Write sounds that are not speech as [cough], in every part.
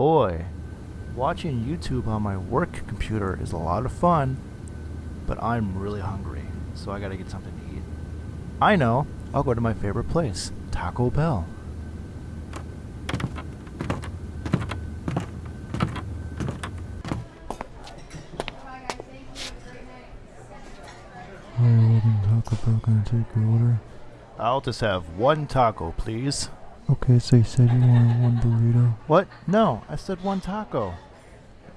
boy. Watching YouTube on my work computer is a lot of fun, but I'm really hungry, so I gotta get something to eat. I know, I'll go to my favorite place, Taco Bell. Hi, Taco Bell. Can I take your order? I'll just have one taco, please. Okay, so you said you wanted one burrito. What? No, I said one taco.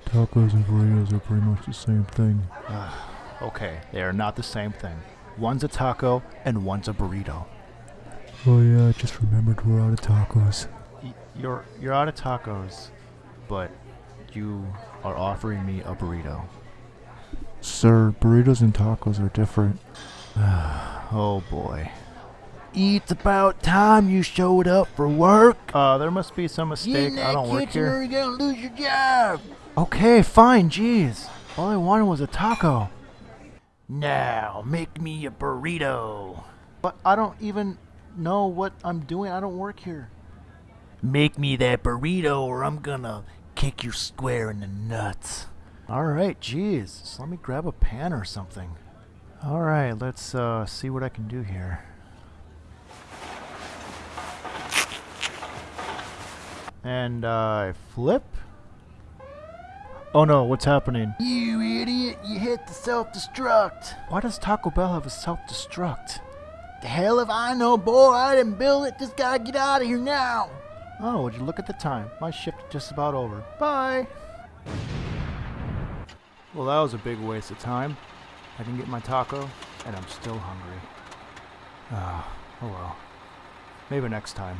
Tacos and burritos are pretty much the same thing. Okay, they are not the same thing. One's a taco and one's a burrito. Oh yeah, I just remembered we're out of tacos. Y- You're you're out of tacos, but you are offering me a burrito. Sir, burritos and tacos are different. [sighs] Oh boy. It's about time you showed up for work. Uh, there must be some mistake. I don't work here. you're gonna lose your job. Okay, fine. Jeez, all I wanted was a taco. Now, make me a burrito. But I don't even know what I'm doing. I don't work here. Make me that burrito or I'm gonna kick you square in the nuts. All right, jeez. So let me grab a pan or something. All right, let's uh, see what I can do here. And uh, I flip. Oh no, what's happening? You idiot, you hit the self-destruct. Why does Taco Bell have a self-destruct? The hell if I know, boy, I didn't build it. Just gotta get out of here now. Oh, would you look at the time? My shift is just about over. Bye. Well, that was a big waste of time. I didn't get my taco, and I'm still hungry. Ah, oh well. Maybe next time.